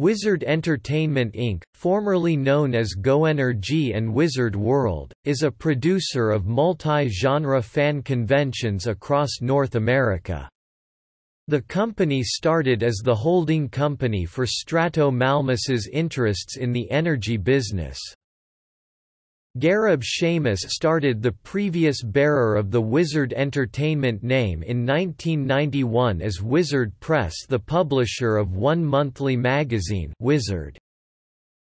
Wizard Entertainment Inc., formerly known as GoNRG and Wizard World, is a producer of multi-genre fan conventions across North America. The company started as the holding company for Strato Malmus's interests in the energy business. Gareb Shamus started the previous bearer of the Wizard Entertainment name in 1991 as Wizard Press the publisher of one monthly magazine Wizard.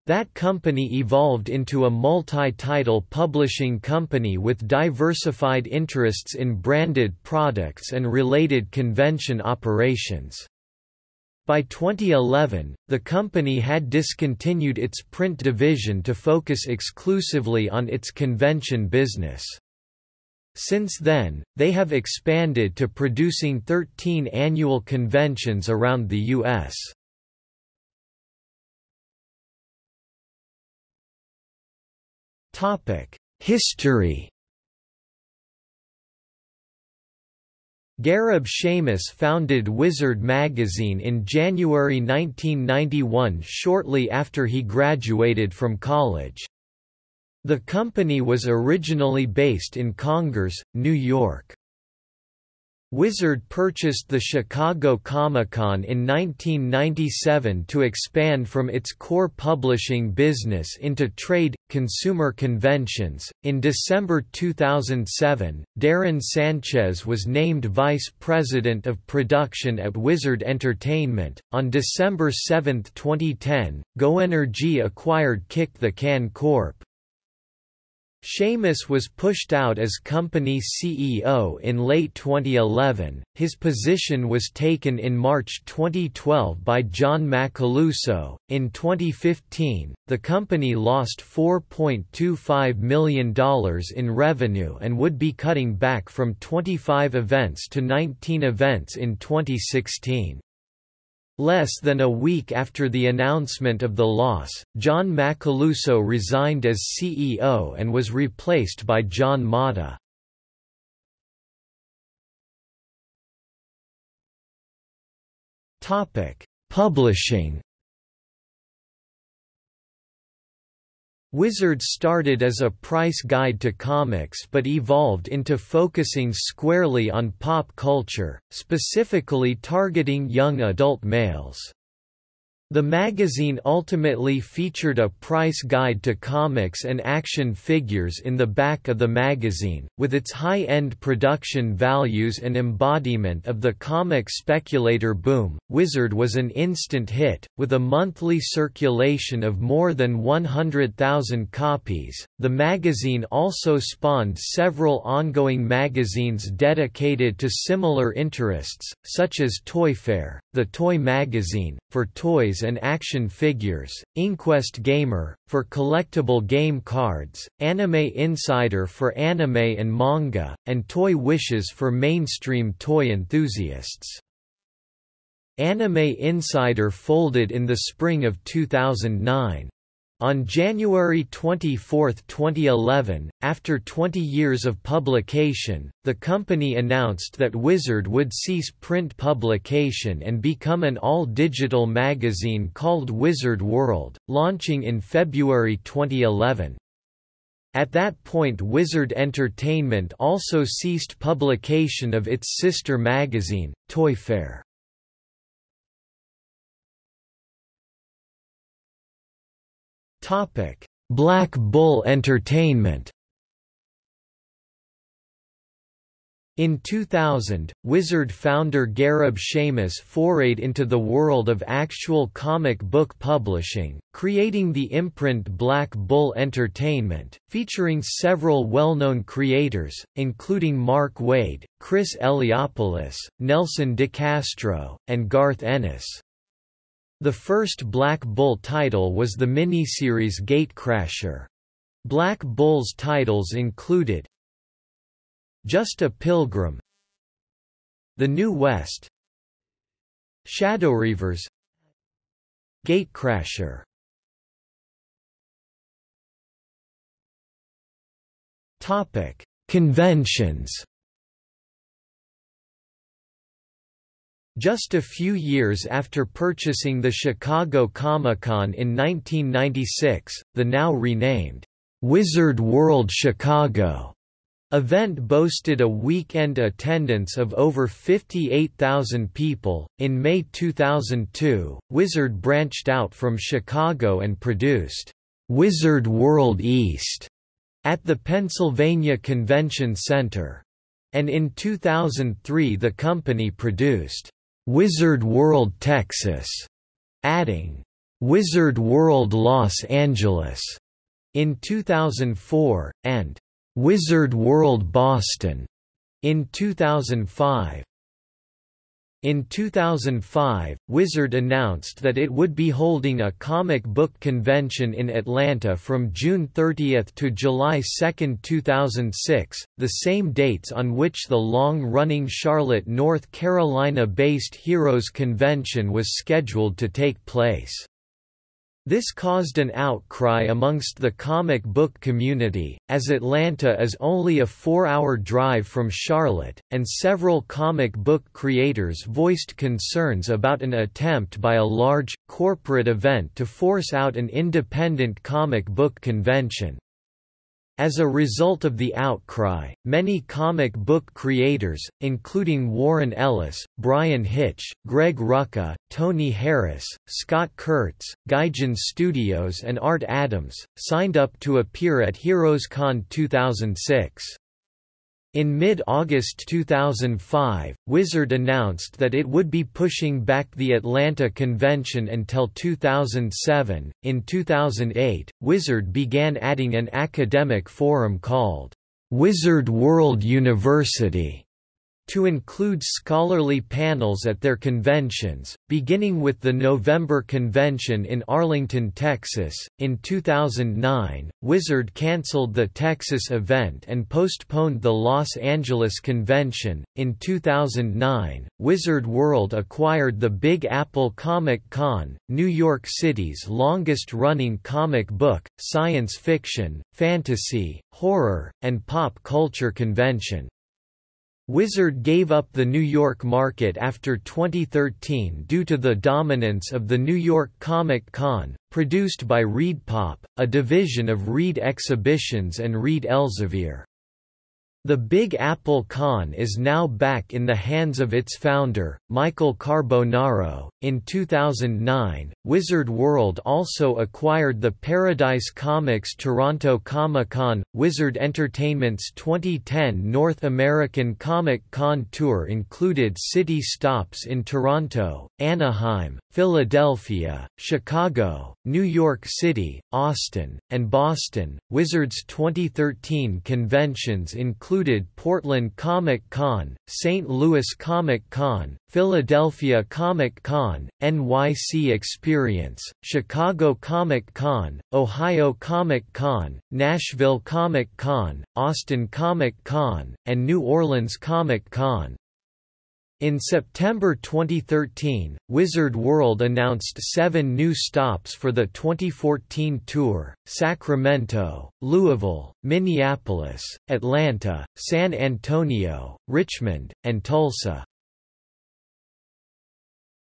That company evolved into a multi-title publishing company with diversified interests in branded products and related convention operations. By 2011, the company had discontinued its print division to focus exclusively on its convention business. Since then, they have expanded to producing 13 annual conventions around the U.S. History Gareb Shamus founded Wizard magazine in January 1991 shortly after he graduated from college. The company was originally based in Congers, New York. Wizard purchased the Chicago Comic-Con in 1997 to expand from its core publishing business into trade, consumer conventions. In December 2007, Darren Sanchez was named Vice President of Production at Wizard Entertainment. On December 7, 2010, GoNRG acquired Kick the Can Corp., Shamus was pushed out as company CEO in late 2011. His position was taken in March 2012 by John Macaluso. In 2015, the company lost $4.25 million in revenue and would be cutting back from 25 events to 19 events in 2016. Less than a week after the announcement of the loss, John Macaluso resigned as CEO and was replaced by John Mata. Publishing Wizard started as a price guide to comics but evolved into focusing squarely on pop culture, specifically targeting young adult males. The magazine ultimately featured a price guide to comics and action figures in the back of the magazine, with its high-end production values and embodiment of the comic speculator boom. Wizard was an instant hit, with a monthly circulation of more than 100,000 copies. The magazine also spawned several ongoing magazines dedicated to similar interests, such as Toy Fair, the Toy Magazine, for toys and action figures, Inquest Gamer, for collectible game cards, Anime Insider for anime and manga, and Toy Wishes for mainstream toy enthusiasts. Anime Insider folded in the spring of 2009. On January 24, 2011, after 20 years of publication, the company announced that Wizard would cease print publication and become an all-digital magazine called Wizard World, launching in February 2011. At that point Wizard Entertainment also ceased publication of its sister magazine, Toy Fair. Black Bull Entertainment In 2000, Wizard founder Gareb Shamus forayed into the world of actual comic book publishing, creating the imprint Black Bull Entertainment, featuring several well-known creators, including Mark Waid, Chris Eliopoulos, Nelson DeCastro, and Garth Ennis. The first Black Bull title was the miniseries Gatecrasher. Black Bull's titles included Just a Pilgrim The New West Shadowreavers Gatecrasher Topic: Conventions Just a few years after purchasing the Chicago Comic-Con in 1996, the now renamed Wizard World Chicago event boasted a weekend attendance of over 58,000 people. In May 2002, Wizard branched out from Chicago and produced Wizard World East at the Pennsylvania Convention Center. And in 2003 the company produced Wizard World Texas, adding Wizard World Los Angeles in 2004, and Wizard World Boston in 2005. In 2005, Wizard announced that it would be holding a comic book convention in Atlanta from June 30 to July 2, 2006, the same dates on which the long-running Charlotte, North Carolina-based Heroes Convention was scheduled to take place. This caused an outcry amongst the comic book community, as Atlanta is only a four-hour drive from Charlotte, and several comic book creators voiced concerns about an attempt by a large, corporate event to force out an independent comic book convention. As a result of the outcry, many comic book creators, including Warren Ellis, Bryan Hitch, Greg Rucka, Tony Harris, Scott Kurtz, Gaijin Studios and Art Adams, signed up to appear at HeroesCon 2006. In mid-August 2005, Wizard announced that it would be pushing back the Atlanta convention until 2007. In 2008, Wizard began adding an academic forum called Wizard World University to include scholarly panels at their conventions, beginning with the November convention in Arlington, Texas. In 2009, Wizard canceled the Texas event and postponed the Los Angeles convention. In 2009, Wizard World acquired the Big Apple Comic Con, New York City's longest running comic book, science fiction, fantasy, horror, and pop culture convention. Wizard gave up the New York market after 2013 due to the dominance of the New York Comic Con, produced by ReedPop, a division of Reed Exhibitions and Reed Elsevier. The Big Apple Con is now back in the hands of its founder, Michael Carbonaro. In 2009, Wizard World also acquired the Paradise Comics Toronto Comic Con. Wizard Entertainment's 2010 North American Comic Con tour included city stops in Toronto, Anaheim, Philadelphia, Chicago, New York City, Austin, and Boston. Wizard's 2013 conventions included Portland Comic Con, St. Louis Comic Con, Philadelphia Comic Con, NYC Experience, Chicago Comic Con, Ohio Comic Con, Nashville Comic Con, Austin Comic Con, and New Orleans Comic Con. In September 2013, Wizard World announced seven new stops for the 2014 tour, Sacramento, Louisville, Minneapolis, Atlanta, San Antonio, Richmond, and Tulsa.